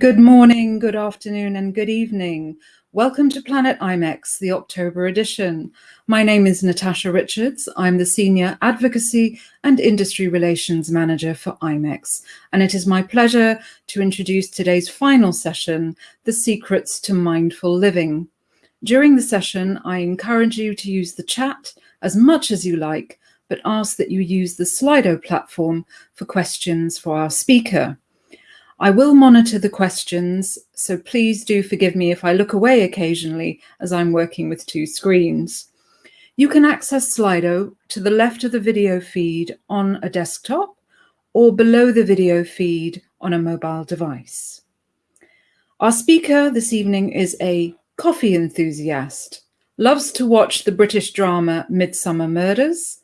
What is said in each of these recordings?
Good morning, good afternoon, and good evening. Welcome to Planet IMEX, the October edition. My name is Natasha Richards. I'm the Senior Advocacy and Industry Relations Manager for IMEX, and it is my pleasure to introduce today's final session, The Secrets to Mindful Living. During the session, I encourage you to use the chat as much as you like, but ask that you use the Slido platform for questions for our speaker. I will monitor the questions, so please do forgive me if I look away occasionally as I'm working with two screens. You can access Slido to the left of the video feed on a desktop or below the video feed on a mobile device. Our speaker this evening is a coffee enthusiast, loves to watch the British drama Midsomer Murders,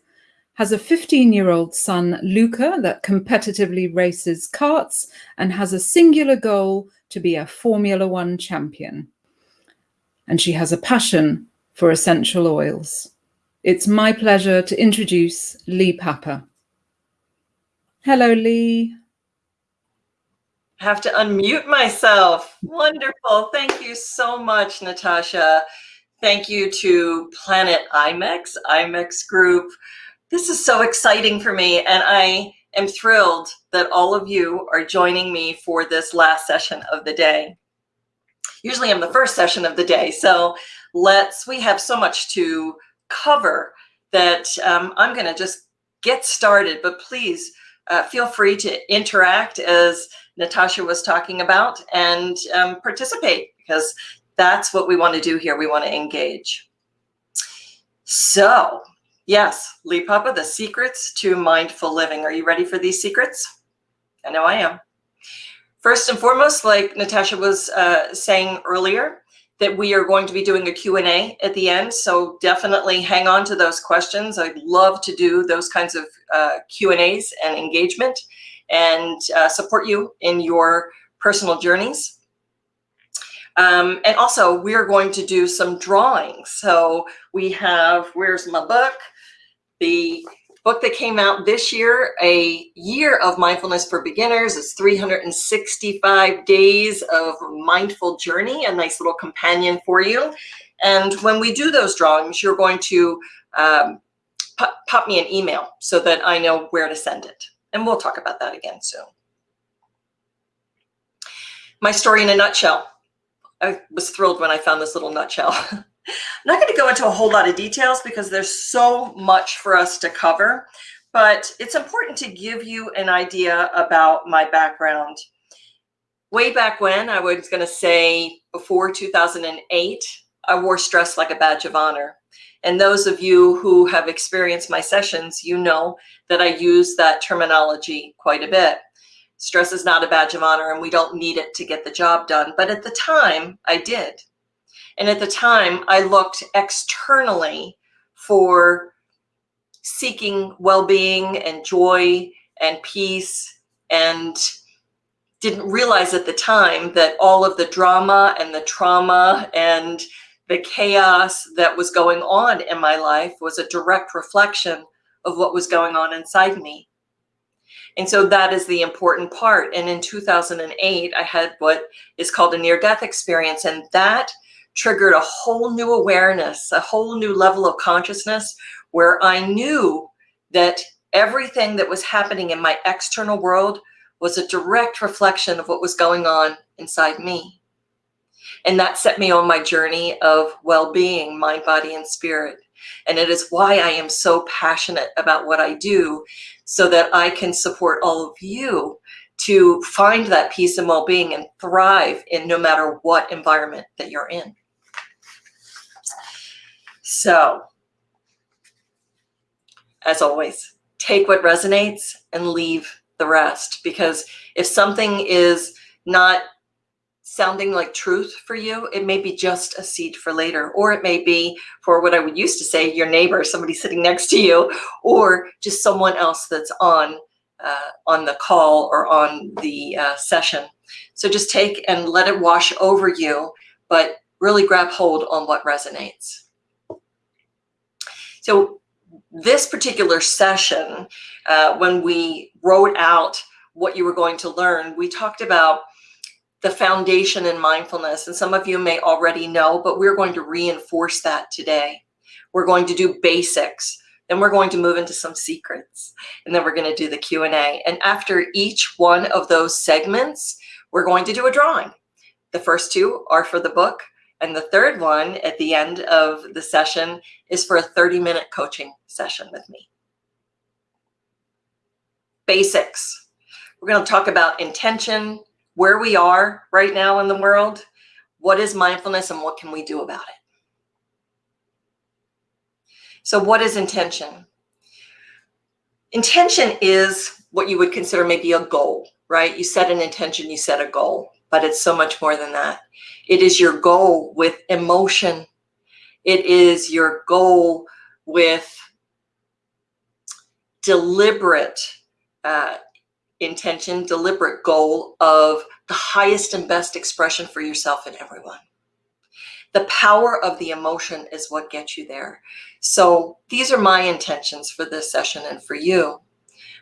has a 15-year-old son, Luca, that competitively races karts and has a singular goal to be a Formula One champion. And she has a passion for essential oils. It's my pleasure to introduce Lee Papa. Hello, Lee. I have to unmute myself. Wonderful. Thank you so much, Natasha. Thank you to Planet IMEX, IMEX Group, this is so exciting for me, and I am thrilled that all of you are joining me for this last session of the day. Usually I'm the first session of the day, so let's, we have so much to cover that um, I'm gonna just get started, but please uh, feel free to interact as Natasha was talking about and um, participate because that's what we wanna do here. We wanna engage. So Yes, Lee Papa, the secrets to mindful living. Are you ready for these secrets? I know I am. First and foremost, like Natasha was uh, saying earlier, that we are going to be doing a Q&A at the end. So definitely hang on to those questions. I'd love to do those kinds of uh, Q&As and engagement and uh, support you in your personal journeys. Um, and also, we're going to do some drawings. So we have, where's my book? The book that came out this year, A Year of Mindfulness for Beginners, is 365 days of mindful journey, a nice little companion for you. And when we do those drawings, you're going to um, pop, pop me an email so that I know where to send it. And we'll talk about that again soon. My story in a nutshell. I was thrilled when I found this little nutshell. I'm not going to go into a whole lot of details because there's so much for us to cover, but it's important to give you an idea about my background. Way back when, I was going to say before 2008, I wore stress like a badge of honor. And those of you who have experienced my sessions, you know that I use that terminology quite a bit. Stress is not a badge of honor and we don't need it to get the job done. But at the time, I did. And at the time, I looked externally for seeking well-being and joy and peace and didn't realize at the time that all of the drama and the trauma and the chaos that was going on in my life was a direct reflection of what was going on inside me. And so that is the important part. And in 2008, I had what is called a near-death experience. And that triggered a whole new awareness, a whole new level of consciousness where I knew that everything that was happening in my external world was a direct reflection of what was going on inside me. And that set me on my journey of well-being, mind, body, and spirit. And it is why I am so passionate about what I do so that I can support all of you to find that peace and well-being and thrive in no matter what environment that you're in. So, as always, take what resonates and leave the rest because if something is not sounding like truth for you, it may be just a seed for later, or it may be for what I would used to say, your neighbor, somebody sitting next to you, or just someone else that's on uh, on the call or on the uh, session. So just take and let it wash over you, but really grab hold on what resonates. So this particular session, uh, when we wrote out what you were going to learn, we talked about the foundation in mindfulness. And some of you may already know, but we're going to reinforce that today. We're going to do basics. Then we're going to move into some secrets. And then we're going to do the Q&A. And after each one of those segments, we're going to do a drawing. The first two are for the book. And the third one at the end of the session is for a 30 minute coaching session with me. Basics. We're going to talk about intention, where we are right now in the world, what is mindfulness and what can we do about it? So what is intention? Intention is what you would consider maybe a goal, right? You set an intention, you set a goal, but it's so much more than that. It is your goal with emotion. It is your goal with deliberate uh, intention, deliberate goal of the highest and best expression for yourself and everyone. The power of the emotion is what gets you there. So these are my intentions for this session and for you.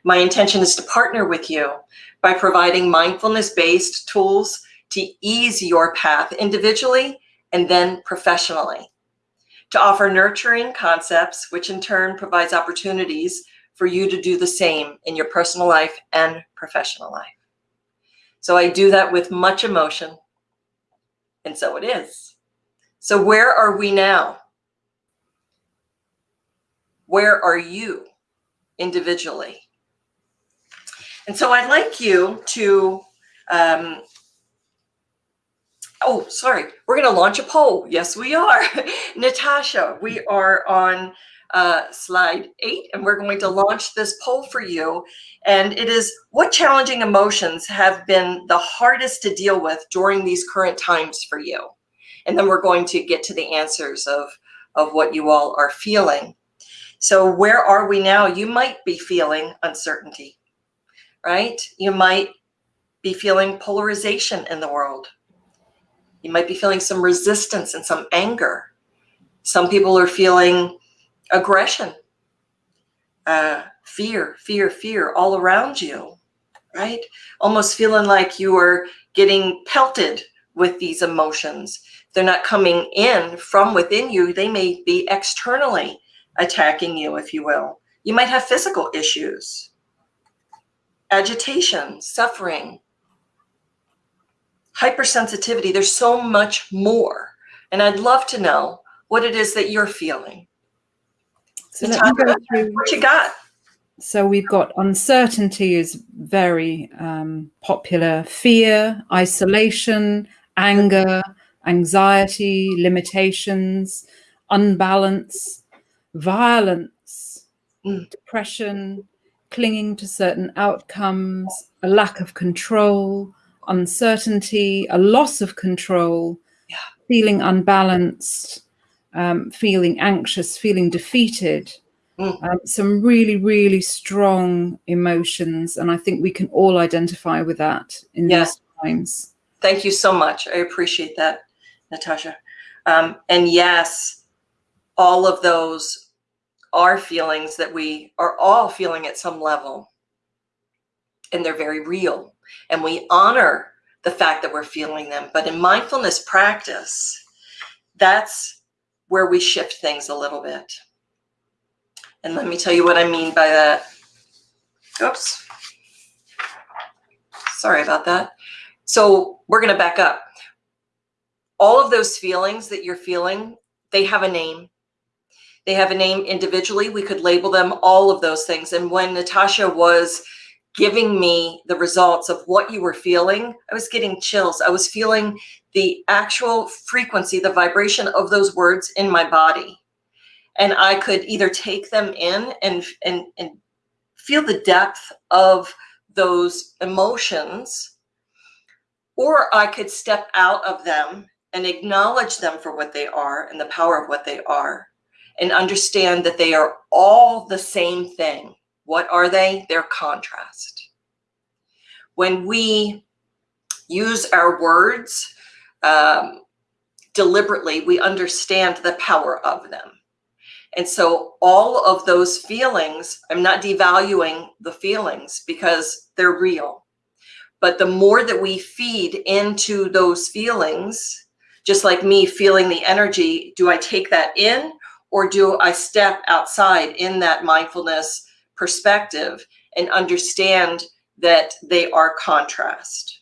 My intention is to partner with you by providing mindfulness-based tools to ease your path individually and then professionally. To offer nurturing concepts, which in turn provides opportunities for you to do the same in your personal life and professional life. So I do that with much emotion, and so it is. So where are we now? Where are you individually? And so I'd like you to, um, oh, sorry, we're going to launch a poll. Yes, we are. Natasha, we are on uh, slide eight, and we're going to launch this poll for you. And it is, what challenging emotions have been the hardest to deal with during these current times for you? And then we're going to get to the answers of, of what you all are feeling. So where are we now? You might be feeling uncertainty, right? You might be feeling polarization in the world. You might be feeling some resistance and some anger. Some people are feeling aggression, uh, fear, fear, fear all around you, right? Almost feeling like you are getting pelted with these emotions. They're not coming in from within you. They may be externally attacking you, if you will. You might have physical issues, agitation, suffering, hypersensitivity. There's so much more. And I'd love to know what it is that you're feeling. So let me go through. What you got? So we've got uncertainty is very um, popular, fear, isolation, anger, anxiety, limitations, unbalance, violence, mm. depression, clinging to certain outcomes, a lack of control, uncertainty, a loss of control, yeah. feeling unbalanced, um, feeling anxious, feeling defeated, mm. um, some really, really strong emotions. And I think we can all identify with that in yeah. these times. Thank you so much. I appreciate that, Natasha. Um, and yes, all of those are feelings that we are all feeling at some level. And they're very real. And we honor the fact that we're feeling them. But in mindfulness practice, that's where we shift things a little bit. And let me tell you what I mean by that. Oops. Sorry about that. So we're going to back up. All of those feelings that you're feeling, they have a name. They have a name individually. We could label them all of those things. And when Natasha was giving me the results of what you were feeling, I was getting chills. I was feeling the actual frequency, the vibration of those words in my body. And I could either take them in and, and, and feel the depth of those emotions, or I could step out of them and acknowledge them for what they are and the power of what they are and understand that they are all the same thing. What are they? They're contrast. When we use our words um, deliberately, we understand the power of them. And so all of those feelings, I'm not devaluing the feelings because they're real, But the more that we feed into those feelings, just like me feeling the energy, do I take that in or do I step outside in that mindfulness perspective and understand that they are contrast?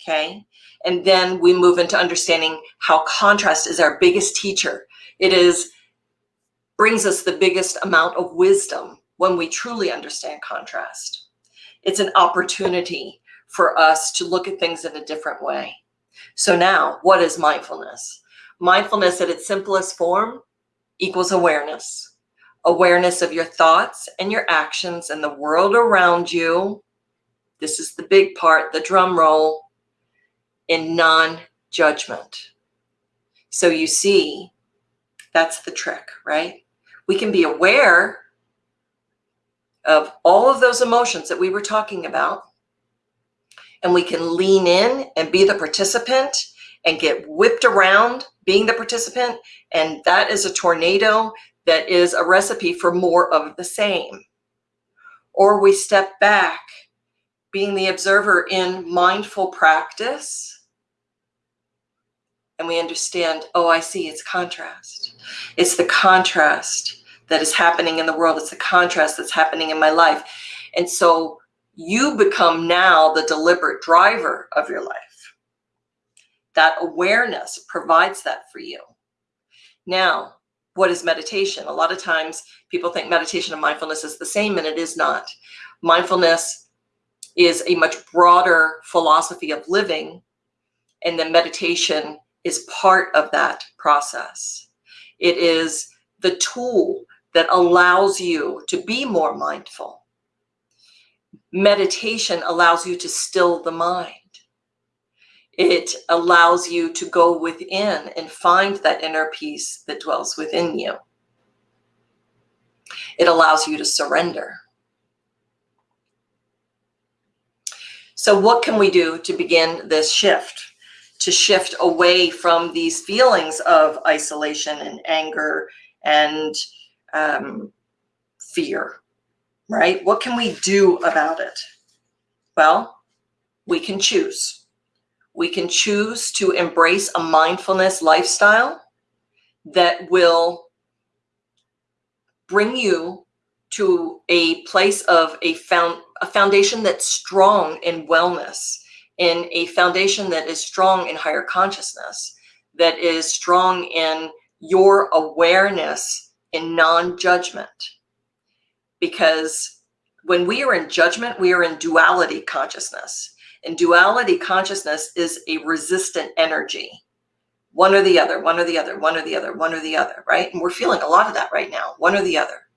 Okay. And then we move into understanding how contrast is our biggest teacher. It is brings us the biggest amount of wisdom when we truly understand contrast. It's an opportunity for us to look at things in a different way. So now, what is mindfulness? Mindfulness at its simplest form equals awareness. Awareness of your thoughts and your actions and the world around you. This is the big part, the drum roll, in non-judgment. So you see, that's the trick, right? We can be aware of all of those emotions that we were talking about, and we can lean in and be the participant and get whipped around being the participant. And that is a tornado that is a recipe for more of the same. Or we step back, being the observer in mindful practice, and we understand, oh, I see, it's contrast. It's the contrast that is happening in the world. It's the contrast that's happening in my life. And so you become now the deliberate driver of your life. That awareness provides that for you. Now, what is meditation? A lot of times people think meditation and mindfulness is the same, and it is not. Mindfulness is a much broader philosophy of living, and then meditation is part of that process. It is the tool that allows you to be more mindful. Meditation allows you to still the mind. It allows you to go within and find that inner peace that dwells within you. It allows you to surrender. So what can we do to begin this shift? To shift away from these feelings of isolation and anger and um, fear, right? What can we do about it? Well, we can choose. We can choose to embrace a mindfulness lifestyle that will bring you to a place of a found a foundation that's strong in wellness, in a foundation that is strong in higher consciousness, that is strong in your awareness in non-judgment. Because when we are in judgment, we are in duality consciousness. And duality consciousness is a resistant energy. One or the other, one or the other, one or the other, one or the other, right? And we're feeling a lot of that right now, one or the other.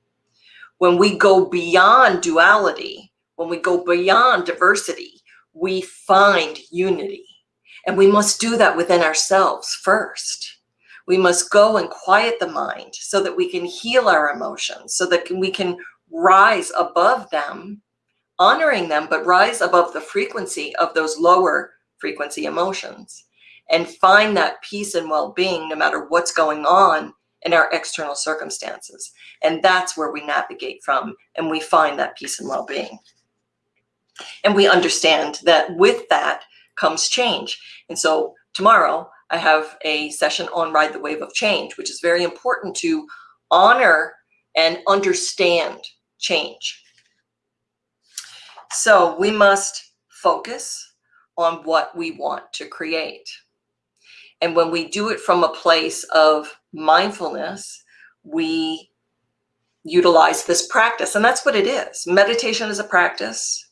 When we go beyond duality, when we go beyond diversity, we find unity. And we must do that within ourselves first. We must go and quiet the mind so that we can heal our emotions, so that we can rise above them, honoring them, but rise above the frequency of those lower frequency emotions and find that peace and well-being no matter what's going on in our external circumstances. And that's where we navigate from and we find that peace and well-being. And we understand that with that comes change. And so tomorrow I have a session on Ride the Wave of Change, which is very important to honor and understand change. So we must focus on what we want to create. And when we do it from a place of mindfulness, we utilize this practice. And that's what it is. Meditation is a practice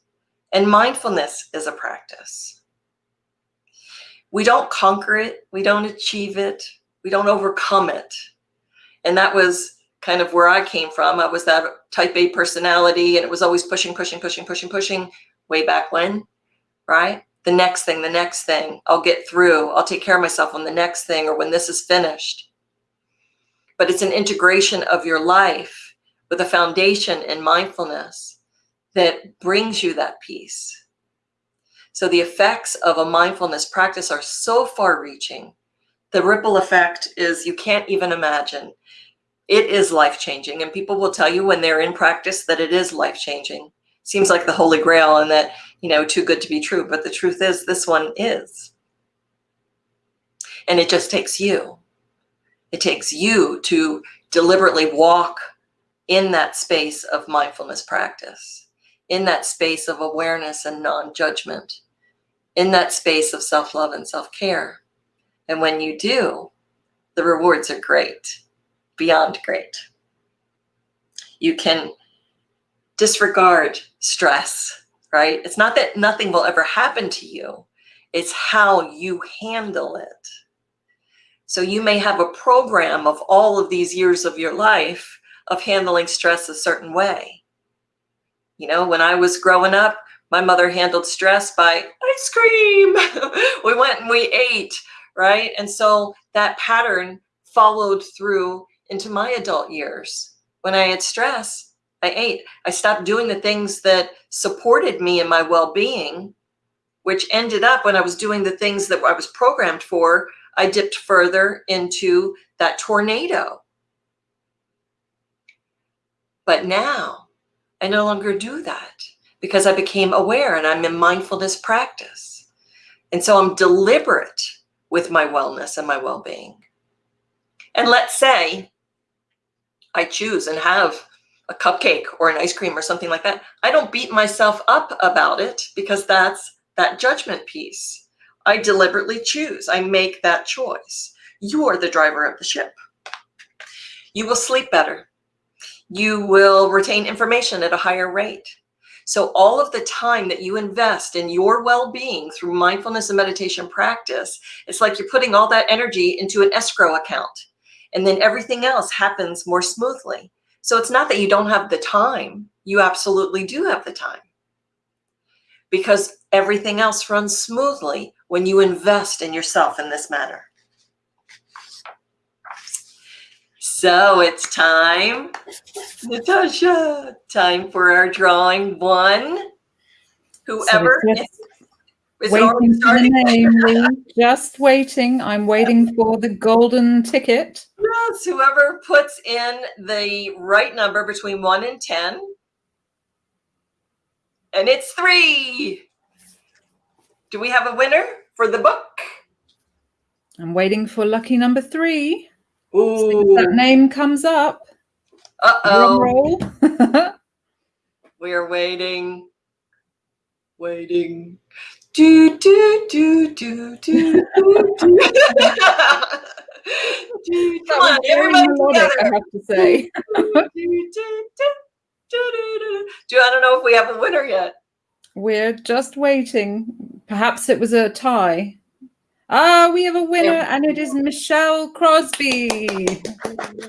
and mindfulness is a practice we don't conquer it, we don't achieve it, we don't overcome it. And that was kind of where I came from. I was that type A personality and it was always pushing, pushing, pushing, pushing, pushing way back when, right? The next thing, the next thing, I'll get through. I'll take care of myself on the next thing or when this is finished. But it's an integration of your life with a foundation in mindfulness that brings you that peace so the effects of a mindfulness practice are so far reaching. The ripple effect is you can't even imagine. It is life-changing and people will tell you when they're in practice that it is life-changing. Seems like the holy grail and that you know, too good to be true. But the truth is, this one is. And it just takes you. It takes you to deliberately walk in that space of mindfulness practice, in that space of awareness and non judgment, in that space of self love and self care. And when you do, the rewards are great, beyond great. You can disregard stress, right? It's not that nothing will ever happen to you, it's how you handle it. So you may have a program of all of these years of your life of handling stress a certain way. You know, when I was growing up, my mother handled stress by ice cream. we went and we ate, right? And so that pattern followed through into my adult years. When I had stress, I ate. I stopped doing the things that supported me in my well being, which ended up when I was doing the things that I was programmed for, I dipped further into that tornado. But now I no longer do that because I became aware and I'm in mindfulness practice. And so I'm deliberate with my wellness and my well being. And let's say I choose and have a cupcake or an ice cream or something like that. I don't beat myself up about it because that's that judgment piece. I deliberately choose, I make that choice. You are the driver of the ship. You will sleep better. You will retain information at a higher rate. So, all of the time that you invest in your well being through mindfulness and meditation practice, it's like you're putting all that energy into an escrow account. And then everything else happens more smoothly. So, it's not that you don't have the time, you absolutely do have the time. Because everything else runs smoothly when you invest in yourself in this manner. So it's time, Natasha, time for our drawing one. Whoever so is, is waiting for the name, Just waiting. I'm waiting for the golden ticket. Yes, whoever puts in the right number between one and 10. And it's three. Do we have a winner for the book? I'm waiting for lucky number three. Ooh. that name comes up. Uh-oh. we are waiting. Waiting. Do do do do do do do. Come on, everybody together. I have to say. do, I don't know if we have a winner yet. We're just waiting. Perhaps it was a tie. Ah, we have a winner, and it is Michelle Crosby.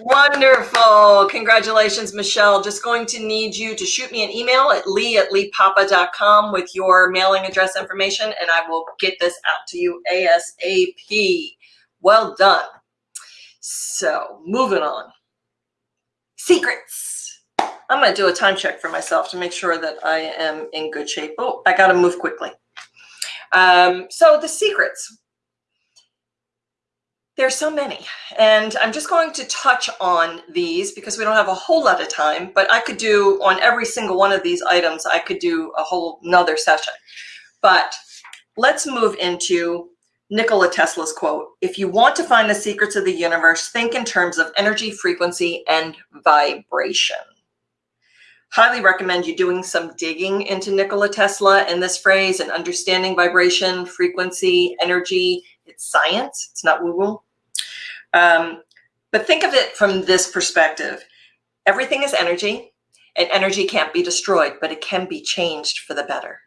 Wonderful. Congratulations, Michelle. Just going to need you to shoot me an email at lee at leepapa.com with your mailing address information, and I will get this out to you ASAP. Well done. So, moving on. Secrets. I'm going to do a time check for myself to make sure that I am in good shape. Oh, I got to move quickly. Um, so, the secrets there's so many, and I'm just going to touch on these because we don't have a whole lot of time, but I could do on every single one of these items, I could do a whole nother session. But let's move into Nikola Tesla's quote. If you want to find the secrets of the universe, think in terms of energy, frequency, and vibration. Highly recommend you doing some digging into Nikola Tesla and this phrase and understanding vibration, frequency, energy. It's science, it's not woo woo. Um, but think of it from this perspective. Everything is energy and energy can't be destroyed, but it can be changed for the better.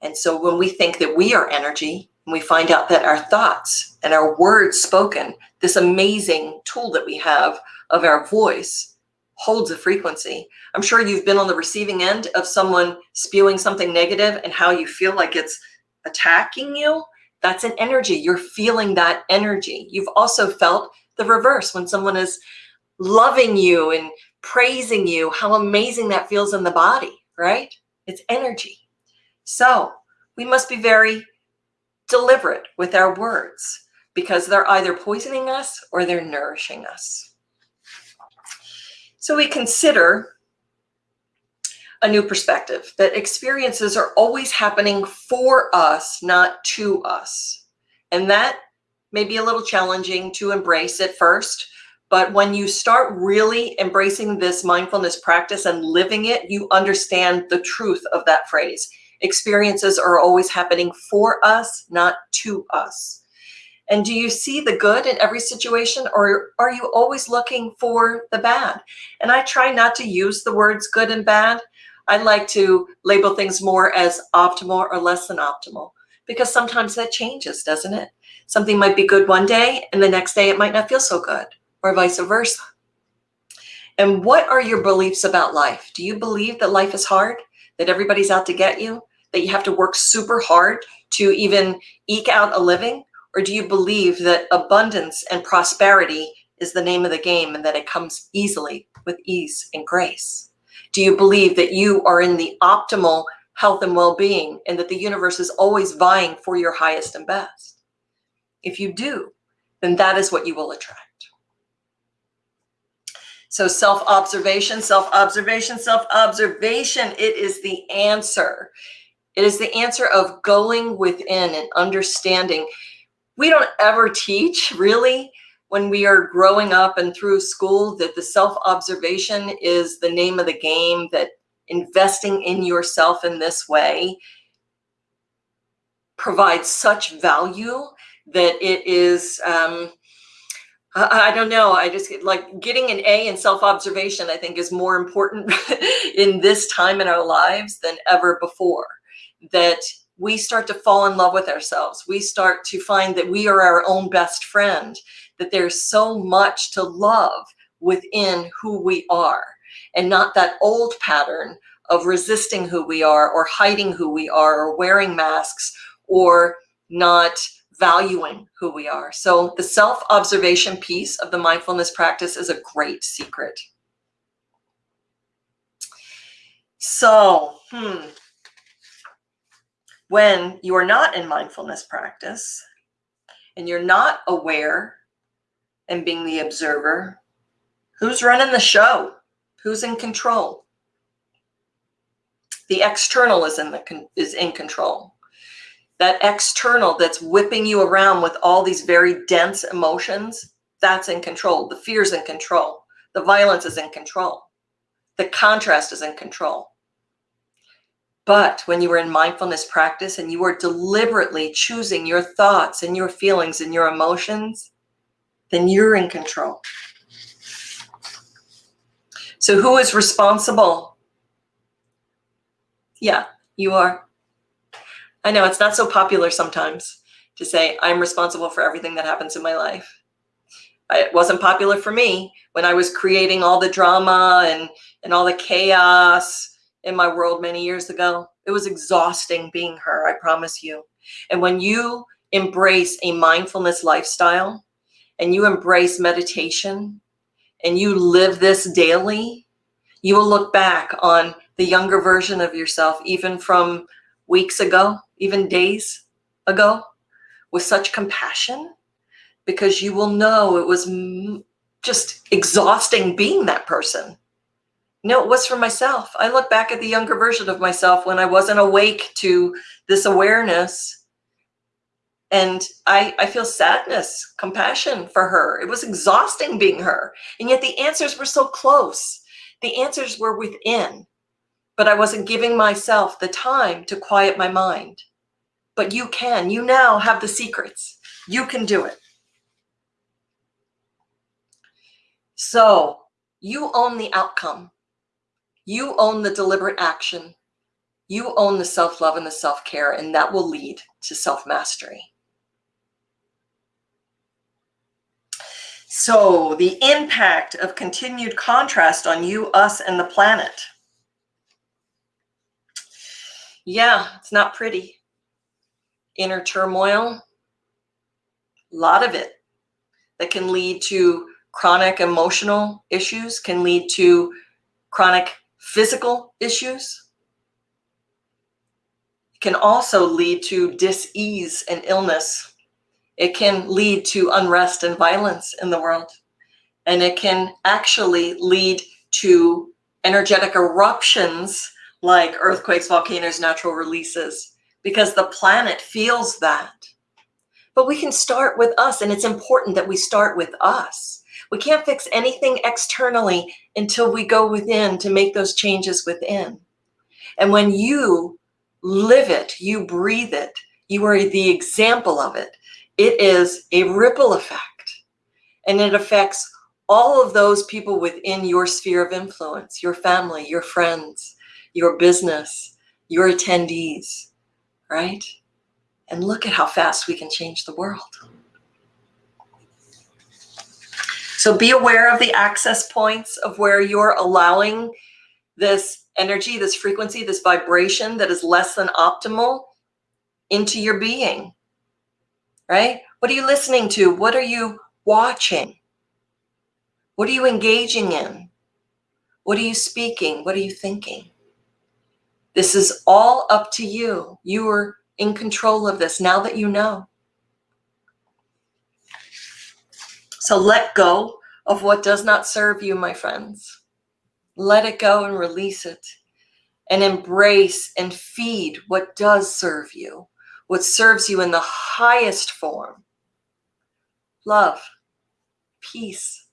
And so when we think that we are energy, and we find out that our thoughts and our words spoken, this amazing tool that we have of our voice holds a frequency. I'm sure you've been on the receiving end of someone spewing something negative and how you feel like it's attacking you. That's an energy. You're feeling that energy. You've also felt the reverse when someone is loving you and praising you, how amazing that feels in the body, right? It's energy. So we must be very deliberate with our words because they're either poisoning us or they're nourishing us. So we consider a new perspective that experiences are always happening for us, not to us. And that may be a little challenging to embrace at first, but when you start really embracing this mindfulness practice and living it, you understand the truth of that phrase. Experiences are always happening for us, not to us. And do you see the good in every situation or are you always looking for the bad? And I try not to use the words good and bad. I like to label things more as optimal or less than optimal because sometimes that changes, doesn't it? Something might be good one day and the next day it might not feel so good or vice versa. And what are your beliefs about life? Do you believe that life is hard, that everybody's out to get you, that you have to work super hard to even eke out a living? Or do you believe that abundance and prosperity is the name of the game and that it comes easily with ease and grace? Do you believe that you are in the optimal health and well-being and that the universe is always vying for your highest and best? If you do, then that is what you will attract. So self-observation, self-observation, self-observation, it is the answer. It is the answer of going within and understanding. We don't ever teach really when we are growing up and through school that the self-observation is the name of the game, that investing in yourself in this way provides such value that it is um, I, I don't know. I just like getting an A in self-observation, I think is more important in this time in our lives than ever before. That we start to fall in love with ourselves. We start to find that we are our own best friend, that there's so much to love within who we are and not that old pattern of resisting who we are or hiding who we are or wearing masks or not valuing who we are. So the self-observation piece of the mindfulness practice is a great secret. So, hmm, when you are not in mindfulness practice and you're not aware and being the observer, who's running the show? Who's in control? The external is in the is in control that external that's whipping you around with all these very dense emotions, that's in control. The fear is in control. The violence is in control. The contrast is in control. But when you are in mindfulness practice and you are deliberately choosing your thoughts and your feelings and your emotions, then you're in control. So who is responsible? Yeah, you are. I know it's not so popular sometimes to say I'm responsible for everything that happens in my life. It wasn't popular for me when I was creating all the drama and, and all the chaos in my world many years ago. It was exhausting being her, I promise you. And when you embrace a mindfulness lifestyle and you embrace meditation and you live this daily, you will look back on the younger version of yourself, even from weeks ago, even days ago, with such compassion because you will know it was just exhausting being that person. No, it was for myself. I look back at the younger version of myself when I wasn't awake to this awareness and I, I feel sadness, compassion for her. It was exhausting being her. And yet the answers were so close. The answers were within but I wasn't giving myself the time to quiet my mind. But you can, you now have the secrets. You can do it. So you own the outcome. You own the deliberate action. You own the self-love and the self-care, and that will lead to self-mastery. So the impact of continued contrast on you, us, and the planet. Yeah, it's not pretty. Inner turmoil, a lot of it that can lead to chronic emotional issues, can lead to chronic physical issues. Can also lead to dis-ease and illness. It can lead to unrest and violence in the world. And it can actually lead to energetic eruptions like earthquakes, volcanoes, natural releases, because the planet feels that. But we can start with us, and it's important that we start with us. We can't fix anything externally until we go within to make those changes within. And when you live it, you breathe it, you are the example of it, it is a ripple effect. And it affects all of those people within your sphere of influence, your family, your friends, your business, your attendees, right? And look at how fast we can change the world. So be aware of the access points of where you're allowing this energy, this frequency, this vibration that is less than optimal into your being, right? What are you listening to? What are you watching? What are you engaging in? What are you speaking? What are you thinking? This is all up to you. You are in control of this now that you know. So let go of what does not serve you, my friends. Let it go and release it and embrace and feed what does serve you, what serves you in the highest form. Love, peace,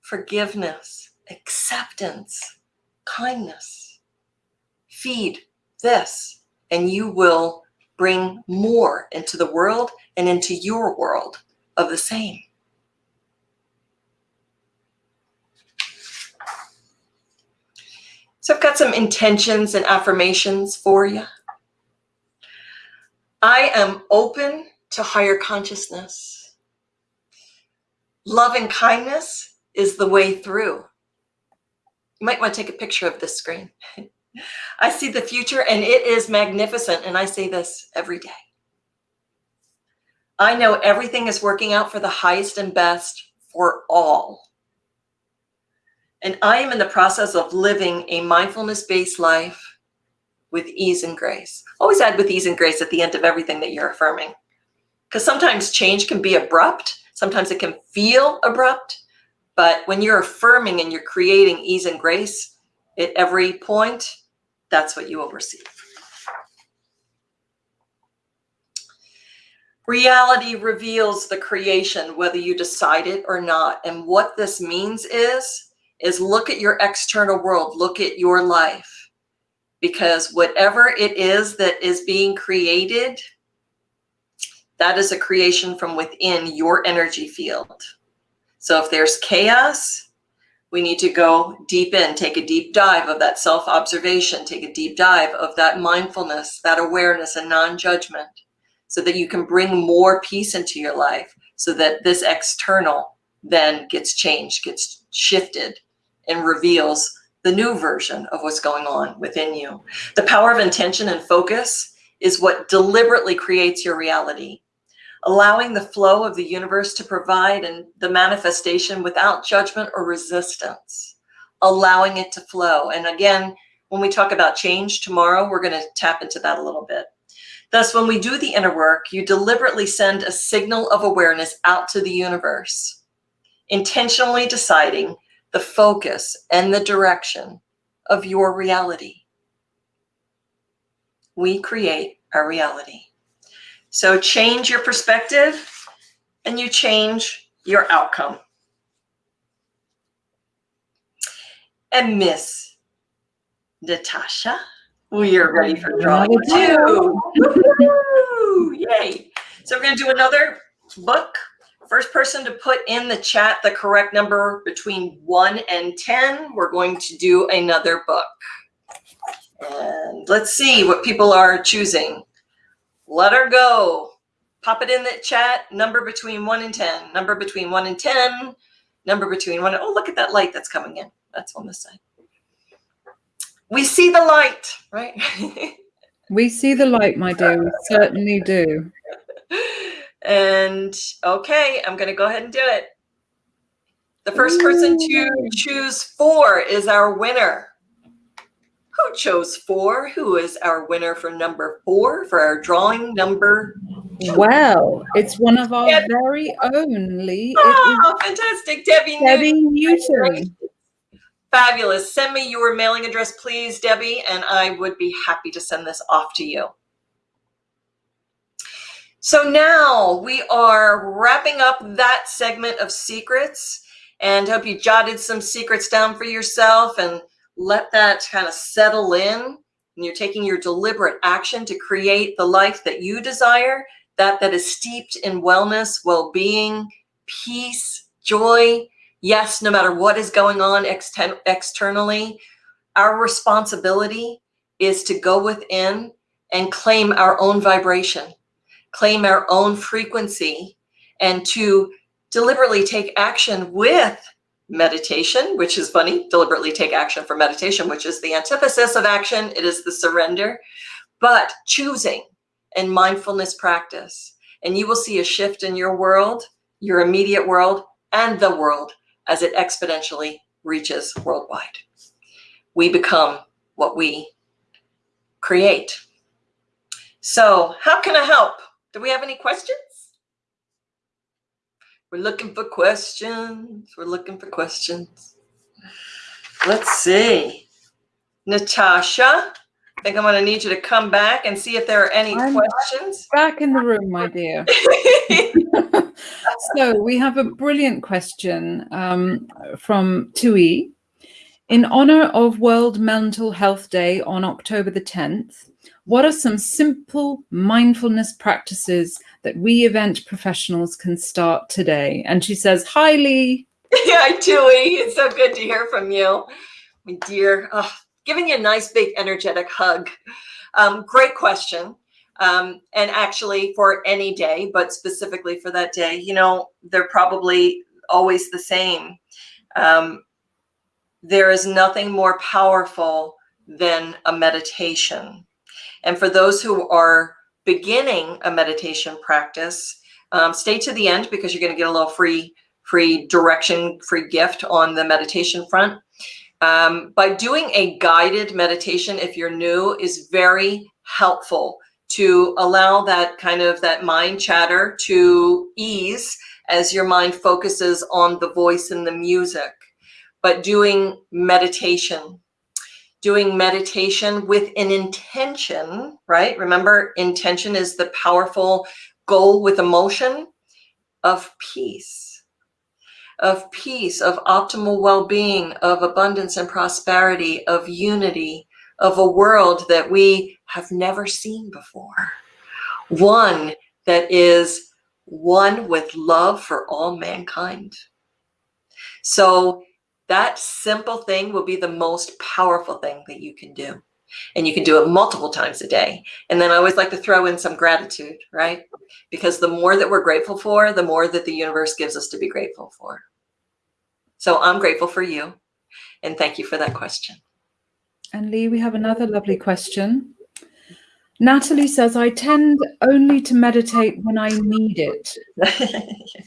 forgiveness, acceptance, kindness. Feed this and you will bring more into the world and into your world of the same. So I've got some intentions and affirmations for you. I am open to higher consciousness. Love and kindness is the way through. You might want to take a picture of this screen. I see the future and it is magnificent. And I say this every day. I know everything is working out for the highest and best for all. And I am in the process of living a mindfulness based life with ease and grace. Always add with ease and grace at the end of everything that you're affirming. Because sometimes change can be abrupt, sometimes it can feel abrupt. But when you're affirming and you're creating ease and grace at every point, that's what you will receive. Reality reveals the creation, whether you decide it or not. And what this means is is look at your external world, look at your life. Because whatever it is that is being created, that is a creation from within your energy field. So if there's chaos, we need to go deep in, take a deep dive of that self-observation, take a deep dive of that mindfulness, that awareness and non-judgment so that you can bring more peace into your life so that this external then gets changed, gets shifted and reveals the new version of what's going on within you. The power of intention and focus is what deliberately creates your reality, allowing the flow of the universe to provide and the manifestation without judgment or resistance, allowing it to flow. And again, when we talk about change tomorrow, we're going to tap into that a little bit. Thus, when we do the inner work, you deliberately send a signal of awareness out to the universe, intentionally deciding the focus and the direction of your reality. We create our reality. So change your perspective and you change your outcome. And Miss Natasha, we are ready for drawing two. Yay. So we're going to do another book First person to put in the chat the correct number between 1 and 10, we're going to do another book. And let's see what people are choosing. Let her go. Pop it in the chat. Number between 1 and 10. Number between 1 and 10. Number between 1 and... Oh, look at that light that's coming in. That's on this side. We see the light, right? we see the light, my dear. We certainly do. And okay, I'm going to go ahead and do it. The first person to choose four is our winner. Who chose four? Who is our winner for number four for our drawing number? Well, it's one of our Debbie. very own, Lee. Oh, fantastic. Debbie, Debbie Newton. Newton. Fabulous. Send me your mailing address, please, Debbie, and I would be happy to send this off to you. So now we are wrapping up that segment of secrets and hope you jotted some secrets down for yourself and let that kind of settle in. And you're taking your deliberate action to create the life that you desire, that that is steeped in wellness, well-being, peace, joy, yes, no matter what is going on externally, our responsibility is to go within and claim our own vibration, claim our own frequency, and to deliberately take action with meditation, which is funny, deliberately take action for meditation, which is the antithesis of action. It is the surrender, but choosing and mindfulness practice. And you will see a shift in your world, your immediate world, and the world as it exponentially reaches worldwide. We become what we create. So how can I help? Do we have any questions? We're looking for questions. We're looking for questions. Let's see. Natasha, I think I'm going to need you to come back and see if there are any I'm questions. Back in the room, my dear. so we have a brilliant question um, from Tui. In honor of World Mental Health Day on October the 10th, what are some simple mindfulness practices that we event professionals can start today? And she says, hi, Lee. Hi, Tui. It's so good to hear from you. My dear, oh, giving you a nice big energetic hug. Um, great question. Um, and actually for any day, but specifically for that day, you know, they're probably always the same. Um, there is nothing more powerful than a meditation. And for those who are beginning a meditation practice, um, stay to the end because you're going to get a little free, free direction, free gift on the meditation front. Um, by doing a guided meditation, if you're new, is very helpful to allow that kind of that mind chatter to ease as your mind focuses on the voice and the music. But doing meditation, doing meditation with an intention, right? Remember, intention is the powerful goal with emotion of peace, of peace, of optimal well-being, of abundance and prosperity, of unity, of a world that we have never seen before. One that is one with love for all mankind. So that simple thing will be the most powerful thing that you can do. And you can do it multiple times a day. And then I always like to throw in some gratitude, right? Because the more that we're grateful for, the more that the universe gives us to be grateful for. So I'm grateful for you. And thank you for that question. And Lee, we have another lovely question. Natalie says, I tend only to meditate when I need it.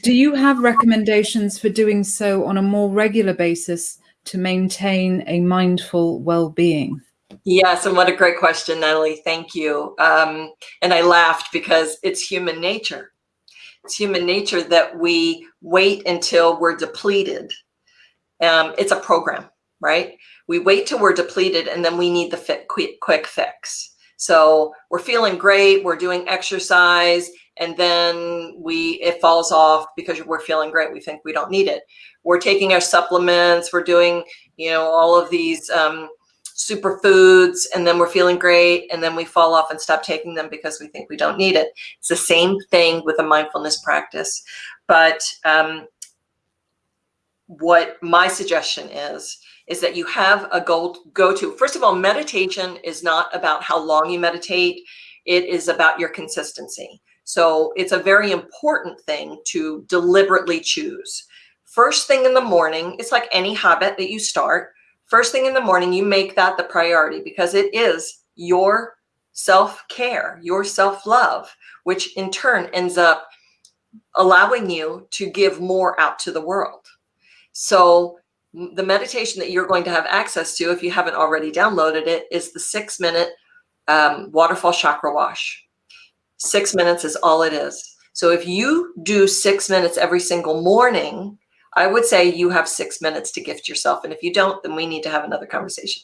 Do you have recommendations for doing so on a more regular basis to maintain a mindful well-being? Yes, and what a great question, Natalie. Thank you. Um, and I laughed because it's human nature. It's human nature that we wait until we're depleted. Um, it's a program, right? We wait till we're depleted and then we need the fit, quick, quick fix. So we're feeling great, we're doing exercise, and then we it falls off because we're feeling great. We think we don't need it. We're taking our supplements, we're doing, you know, all of these um, superfoods, and then we're feeling great, and then we fall off and stop taking them because we think we don't need it. It's the same thing with a mindfulness practice. But um, what my suggestion is, is that you have a goal go to. First of all, meditation is not about how long you meditate. It is about your consistency. So it's a very important thing to deliberately choose. First thing in the morning, it's like any habit that you start. First thing in the morning, you make that the priority because it is your self-care, your self-love, which in turn ends up allowing you to give more out to the world. So the meditation that you're going to have access to, if you haven't already downloaded it, is the six minute um, waterfall chakra wash. Six minutes is all it is. So if you do six minutes every single morning, I would say you have six minutes to gift yourself. And if you don't, then we need to have another conversation.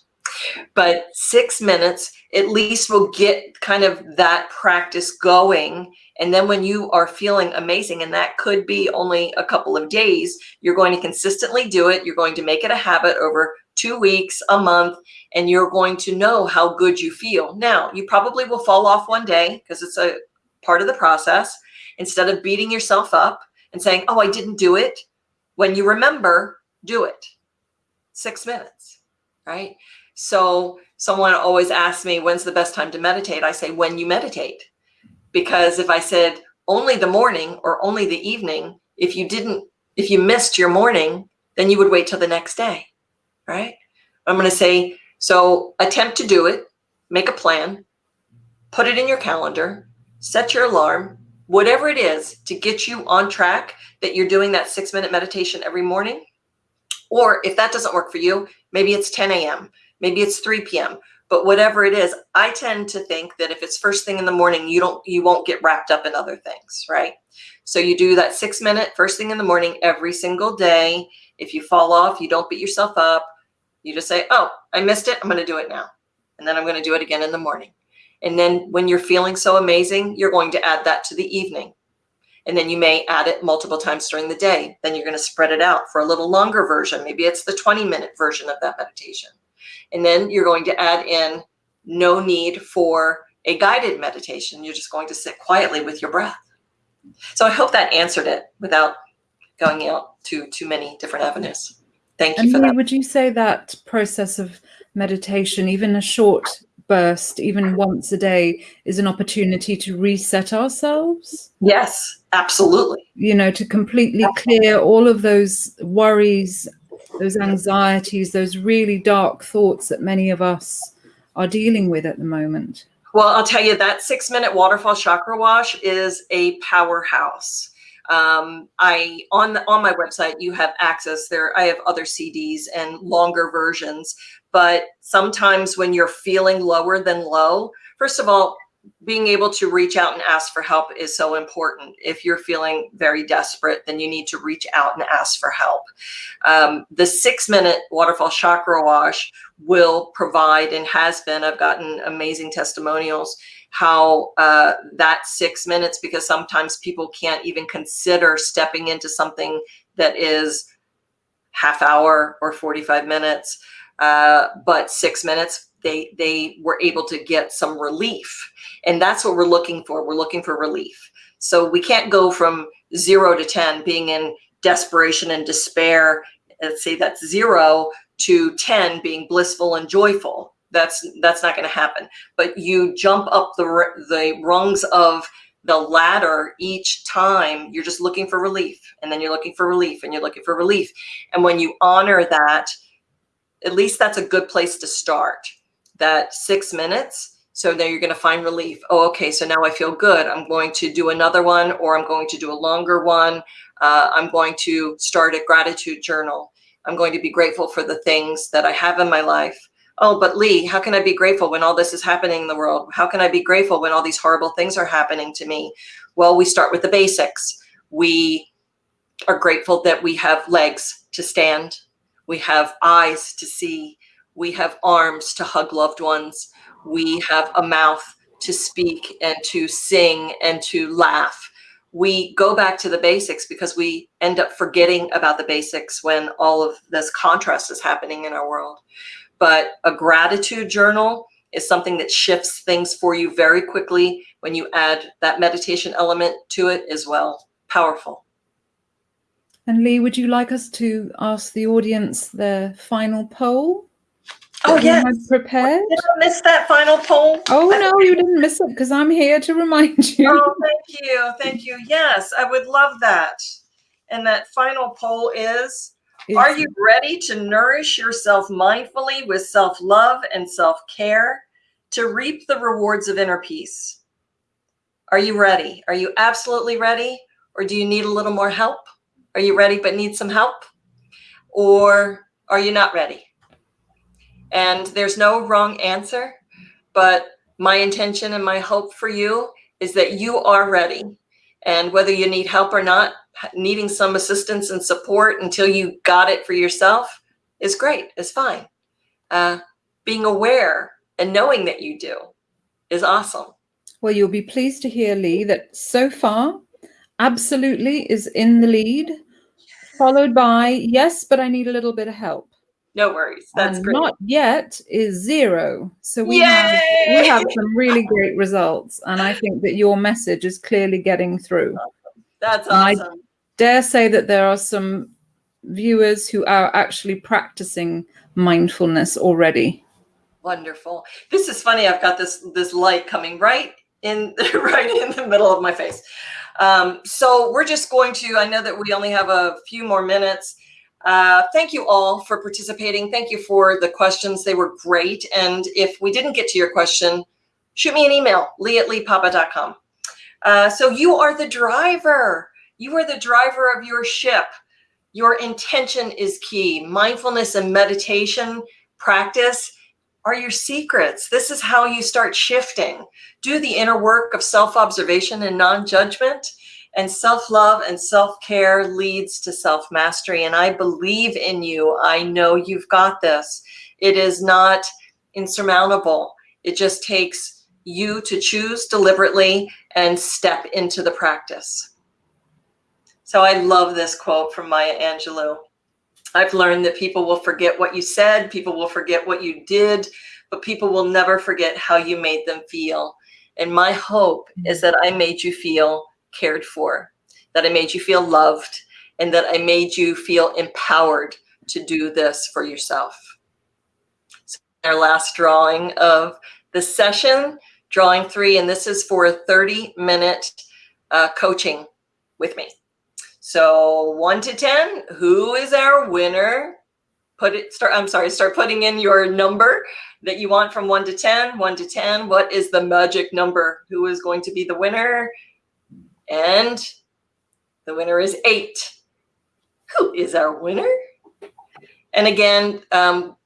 But six minutes at least will get kind of that practice going. And then when you are feeling amazing, and that could be only a couple of days, you're going to consistently do it. You're going to make it a habit over two weeks, a month, and you're going to know how good you feel. Now, you probably will fall off one day because it's a part of the process. Instead of beating yourself up and saying, oh, I didn't do it, when you remember, do it. Six minutes, right? So someone always asks me, when's the best time to meditate? I say, when you meditate. Because if I said only the morning or only the evening, if you didn't, if you missed your morning, then you would wait till the next day right? I'm going to say, so attempt to do it, make a plan, put it in your calendar, set your alarm, whatever it is to get you on track that you're doing that six minute meditation every morning. Or if that doesn't work for you, maybe it's 10 a.m., maybe it's 3 p.m. But whatever it is, I tend to think that if it's first thing in the morning, you don't you won't get wrapped up in other things, right? So you do that six minute first thing in the morning every single day. If you fall off, you don't beat yourself up. You just say, oh, I missed it. I'm going to do it now. And then I'm going to do it again in the morning. And then when you're feeling so amazing, you're going to add that to the evening. And then you may add it multiple times during the day. Then you're going to spread it out for a little longer version. Maybe it's the 20 minute version of that meditation. And then you're going to add in no need for a guided meditation. You're just going to sit quietly with your breath. So I hope that answered it without going out to too many different avenues. Thank you and for that. Would you say that process of meditation, even a short burst, even once a day, is an opportunity to reset ourselves? Yes, absolutely. You know, to completely clear all of those worries, those anxieties, those really dark thoughts that many of us are dealing with at the moment. Well, I'll tell you that six minute waterfall chakra wash is a powerhouse. Um, I on the, on my website you have access there. I have other CDs and longer versions, but sometimes when you're feeling lower than low, first of all, being able to reach out and ask for help is so important. If you're feeling very desperate, then you need to reach out and ask for help. Um, the six minute waterfall chakra wash will provide and has been, I've gotten amazing testimonials how uh, that six minutes, because sometimes people can't even consider stepping into something that is half hour or 45 minutes, uh, but six minutes, they, they were able to get some relief. And that's what we're looking for. We're looking for relief. So we can't go from zero to 10 being in desperation and despair. Let's say that's zero to 10 being blissful and joyful that's that's not going to happen but you jump up the the rungs of the ladder each time you're just looking for relief and then you're looking for relief and you're looking for relief and when you honor that at least that's a good place to start that six minutes so then you're going to find relief oh okay so now i feel good i'm going to do another one or i'm going to do a longer one uh, i'm going to start a gratitude journal i'm going to be grateful for the things that i have in my life oh, but Lee, how can I be grateful when all this is happening in the world? How can I be grateful when all these horrible things are happening to me? Well, we start with the basics. We are grateful that we have legs to stand. We have eyes to see. We have arms to hug loved ones. We have a mouth to speak and to sing and to laugh. We go back to the basics because we end up forgetting about the basics when all of this contrast is happening in our world but a gratitude journal is something that shifts things for you very quickly when you add that meditation element to it as well. Powerful. And Lee, would you like us to ask the audience their final poll? Oh yeah, prepared. Did I miss that final poll? Oh no, you didn't miss it because I'm here to remind you. Oh, thank you, thank you. Yes, I would love that. And that final poll is: are you ready to nourish yourself mindfully with self love and self care to reap the rewards of inner peace? Are you ready? Are you absolutely ready? Or do you need a little more help? Are you ready but need some help? Or are you not ready? And there's no wrong answer, but my intention and my hope for you is that you are ready And whether you need help or not, needing some assistance and support until you got it for yourself is great, is fine. Uh, being aware and knowing that you do is awesome. Well, you'll be pleased to hear, Lee, that so far, absolutely is in the lead, followed by, yes, but I need a little bit of help. No worries. That's and great. Not yet is zero. So we have, we have some really great results. And I think that your message is clearly getting through. That's awesome. I dare say that there are some viewers who are actually practicing mindfulness already. Wonderful. This is funny. I've got this this light coming right in right in the middle of my face. Um, so we're just going to. I know that we only have a few more minutes. Uh, thank you all for participating. Thank you for the questions. They were great. And if we didn't get to your question, shoot me an email, lee at leepapa.com. Uh, so you are the driver. You are the driver of your ship. Your intention is key. Mindfulness and meditation practice are your secrets. This is how you start shifting. Do the inner work of self-observation and non-judgment and self-love and self-care leads to self-mastery. And I believe in you. I know you've got this. It is not insurmountable. It just takes you to choose deliberately and step into the practice. So I love this quote from Maya Angelou. I've learned that people will forget what you said, people will forget what you did, but people will never forget how you made them feel. And my hope is mm. that I made you feel cared for, that I made you feel loved, and that I made you feel empowered to do this for yourself. So our last drawing of the session, drawing three, and this is for a 30 minute uh, coaching with me. So one to 10, who is our winner? Put it, start, I'm sorry, start putting in your number that you want from one to 10, one to 10. What is the magic number? Who is going to be the winner? And the winner is eight. Who is our winner? And again, um,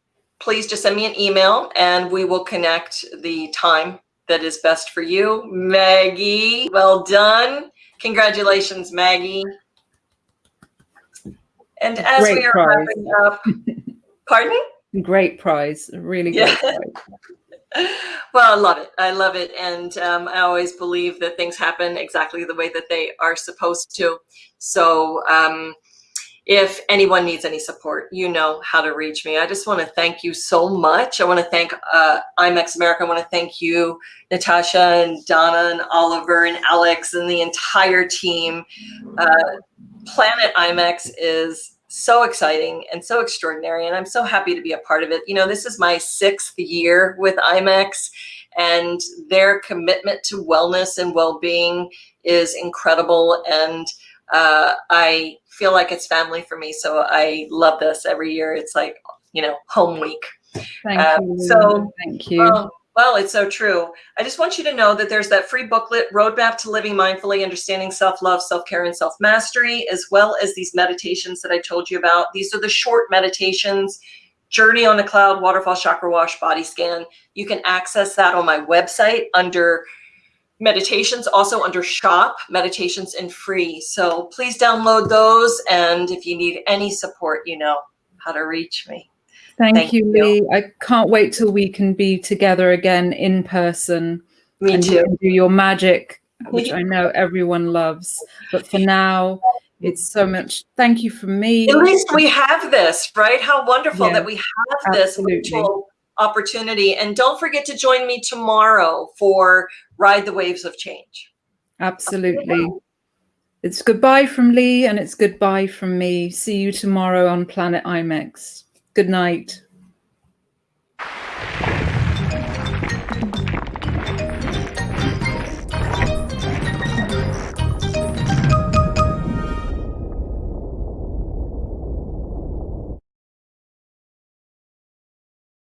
please just send me an email and we will connect the time that is best for you. Maggie, well done. Congratulations, Maggie. And as great we are prize. wrapping up, pardon me? Great prize, really great yeah. prize. Well, I love it. I love it. And um, I always believe that things happen exactly the way that they are supposed to. So um, if anyone needs any support, you know how to reach me. I just want to thank you so much. I want to thank uh, IMEX America. I want to thank you, Natasha and Donna and Oliver and Alex and the entire team. Uh, Planet IMEX is so exciting and so extraordinary. And I'm so happy to be a part of it. You know, this is my sixth year with IMEX and their commitment to wellness and well-being is incredible. And uh, I feel like it's family for me. So I love this every year. It's like, you know, home week. Thank um, you. So thank you. Um, well, it's so true. I just want you to know that there's that free booklet, Roadmap to Living Mindfully, Understanding Self-Love, Self-Care, and Self-Mastery, as well as these meditations that I told you about. These are the short meditations, Journey on the Cloud, Waterfall Chakra Wash, Body Scan. You can access that on my website under meditations, also under shop, meditations and free. So please download those. And if you need any support, you know how to reach me. Thank, Thank you, Lee. You. I can't wait till we can be together again in person. Me and too. You do your magic, which I know everyone loves. But for now, it's so much. Thank you for me. At least we have this, right? How wonderful yeah, that we have this virtual opportunity. And don't forget to join me tomorrow for Ride the Waves of Change. Absolutely. It's goodbye from Lee and it's goodbye from me. See you tomorrow on Planet IMEX. Good night.